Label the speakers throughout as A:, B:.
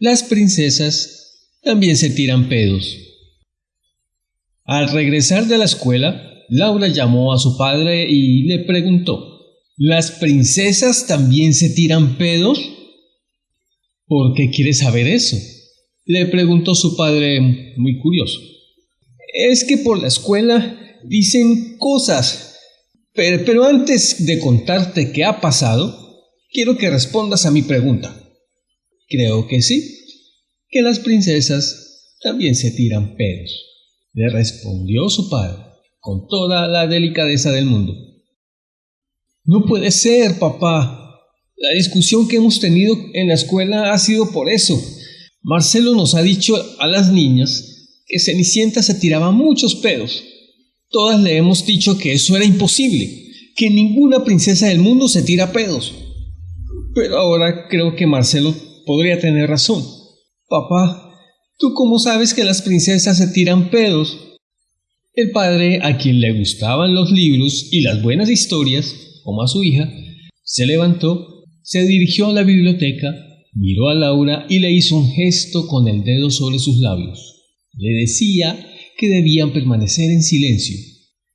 A: Las princesas también se tiran pedos. Al regresar de la escuela, Laura llamó a su padre y le preguntó, ¿Las princesas también se tiran pedos? ¿Por qué quiere saber eso? Le preguntó su padre muy curioso. Es que por la escuela dicen cosas. Pero, pero antes de contarte qué ha pasado, quiero que respondas a mi pregunta. Creo que sí, que las princesas también se tiran pedos, le respondió su padre, con toda la delicadeza del mundo. No puede ser, papá, la discusión que hemos tenido en la escuela ha sido por eso. Marcelo nos ha dicho a las niñas que Cenicienta se tiraba muchos pedos. Todas le hemos dicho que eso era imposible, que ninguna princesa del mundo se tira pedos. Pero ahora creo que Marcelo podría tener razón. Papá, ¿tú cómo sabes que las princesas se tiran pedos? El padre, a quien le gustaban los libros y las buenas historias, como a su hija, se levantó se dirigió a la biblioteca, miró a Laura y le hizo un gesto con el dedo sobre sus labios. Le decía que debían permanecer en silencio.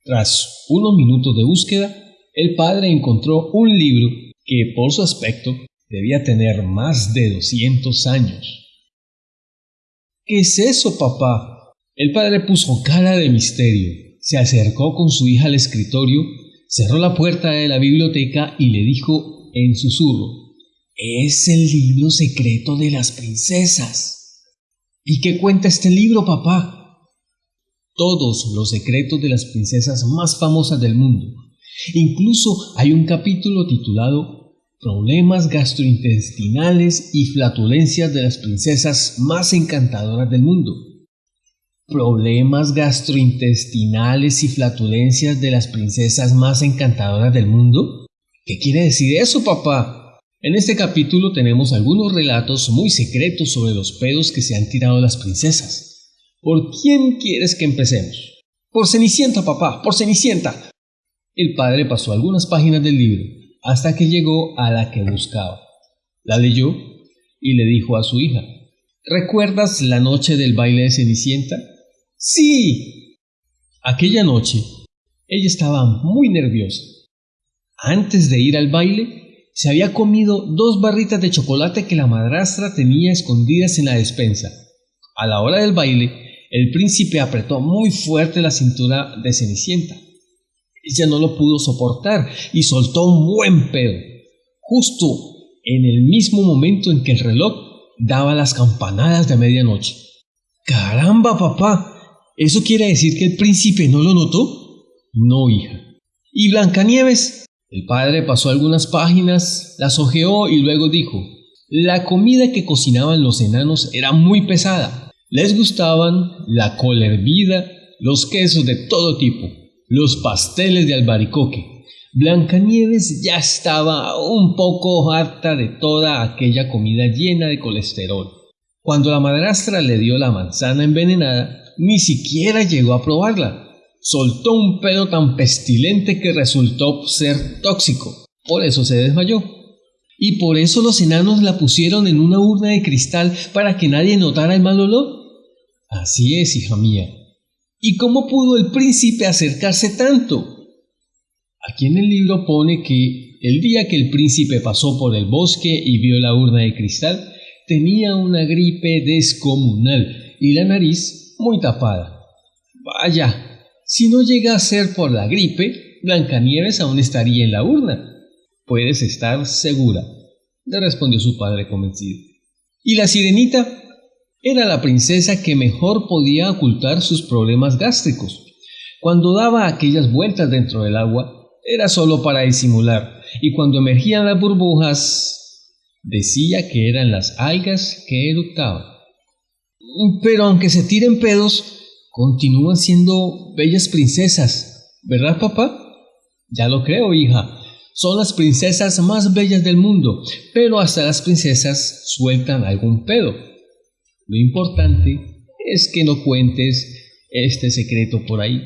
A: Tras unos minutos de búsqueda, el padre encontró un libro que por su aspecto debía tener más de 200 años. ¿Qué es eso, papá? El padre puso cara de misterio, se acercó con su hija al escritorio, cerró la puerta de la biblioteca y le dijo en susurro. Es el libro secreto de las princesas. ¿Y qué cuenta este libro, papá? Todos los secretos de las princesas más famosas del mundo. Incluso hay un capítulo titulado Problemas gastrointestinales y flatulencias de las princesas más encantadoras del mundo. Problemas gastrointestinales y flatulencias de las princesas más encantadoras del mundo. ¿Qué quiere decir eso, papá? En este capítulo tenemos algunos relatos muy secretos sobre los pedos que se han tirado las princesas. ¿Por quién quieres que empecemos? Por Cenicienta, papá, por Cenicienta. El padre pasó algunas páginas del libro hasta que llegó a la que buscaba. La leyó y le dijo a su hija, ¿Recuerdas la noche del baile de Cenicienta? Sí. Aquella noche, ella estaba muy nerviosa antes de ir al baile, se había comido dos barritas de chocolate que la madrastra tenía escondidas en la despensa. A la hora del baile, el príncipe apretó muy fuerte la cintura de Cenicienta. Ella no lo pudo soportar y soltó un buen pedo, justo en el mismo momento en que el reloj daba las campanadas de medianoche. ¡Caramba, papá! ¿Eso quiere decir que el príncipe no lo notó? No, hija. ¿Y Blancanieves? El padre pasó algunas páginas, las hojeó y luego dijo, la comida que cocinaban los enanos era muy pesada. Les gustaban la cola hervida, los quesos de todo tipo, los pasteles de albaricoque. Blancanieves ya estaba un poco harta de toda aquella comida llena de colesterol. Cuando la madrastra le dio la manzana envenenada, ni siquiera llegó a probarla soltó un pedo tan pestilente que resultó ser tóxico. Por eso se desmayó. Y por eso los enanos la pusieron en una urna de cristal para que nadie notara el mal olor. Así es, hija mía. ¿Y cómo pudo el príncipe acercarse tanto? Aquí en el libro pone que el día que el príncipe pasó por el bosque y vio la urna de cristal, tenía una gripe descomunal y la nariz muy tapada. Vaya, si no llega a ser por la gripe, Blancanieves aún estaría en la urna. Puedes estar segura, le respondió su padre convencido. Y la sirenita era la princesa que mejor podía ocultar sus problemas gástricos. Cuando daba aquellas vueltas dentro del agua, era solo para disimular, y cuando emergían las burbujas, decía que eran las algas que eructaban. Pero aunque se tiren pedos, continúan siendo bellas princesas, ¿verdad, papá? Ya lo creo, hija. Son las princesas más bellas del mundo, pero hasta las princesas sueltan algún pedo. Lo importante es que no cuentes este secreto por ahí.